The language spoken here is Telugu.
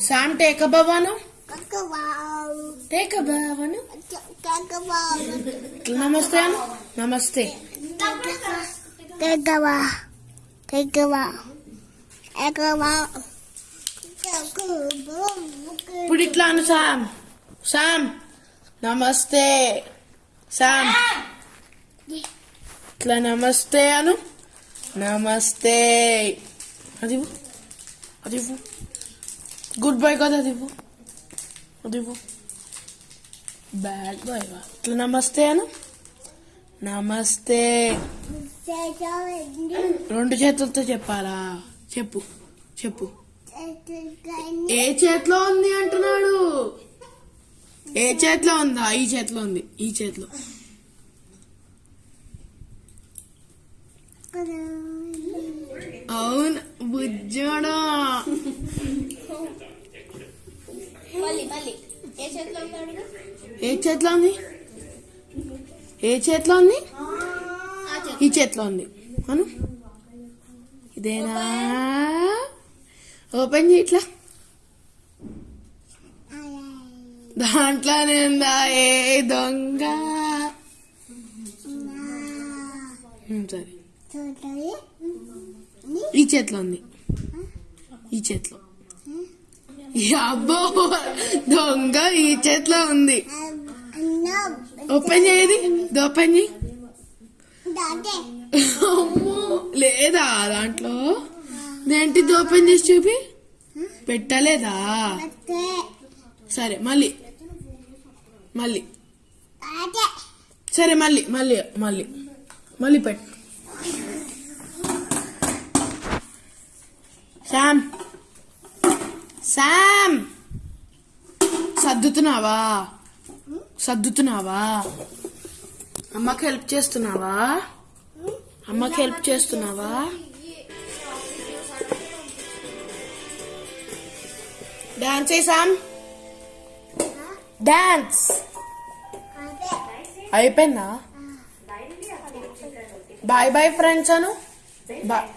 సామ్ టేక భవాను టేక భవాను నమస్తే నమస్తే ఇప్పుడు ఇట్లాను సామ్ సామ్ నమస్తే సామ్ ఇట్లా నమస్తే అను నమస్తే అది అది గుడ్ బై కదా అది ఇవ్వు. బ్యాడ్ బాయ్ ఇట్లా నమస్తే అను నమస్తే రెండు చేతులతో చెప్పాలా? చెప్పు చెప్పు. ఏ చేతిలో ఉంది అంటున్నాడు? ఏ చేతిలో ఉందా? ఈ చేతిలో ఉంది ఈ చేతిలో. అవును బుజ్జోడా మళ్ళీ మళ్ళీ ఏ చేతిలో ఉంది ఏ చేతిలో ఉంది? ఈ చేతిలో ఉంది. అను. ఇదేనా? ఓపెన్ చేయి ఇట్లా. దాంట్లోనే ఉందా ఏ దొంగ? సరే. ఈ చేతిలో ఉంది. ఈ చేతిలో. అబ్బో దొంగ ఈ చేతిలో ఉంది. ఓపెన్ చేయది ఓపెన్ చేయి. లేదా దాంట్లో? దేంటిది ఓపెన్ చేసి చూపి? పెట్టలేదా? సరే మళ్ళీ. మళ్ళీ. సరే మళ్ళీ మళ్ళీ మళ్ళీ. మళ్ళీ పెట్టు. శామ్ శామ్ సర్దుతున్నావా? సర్దుతున్నావా? అమ్మకి హెల్ప్ చేస్తున్నావా? అమ్మకి హెల్ప్ చేస్తున్నావా? Dance Sam dance! అయిపోయిందా? బాయ్ బాయ్ ఫ్రెండ్స్ అను. బాయ్.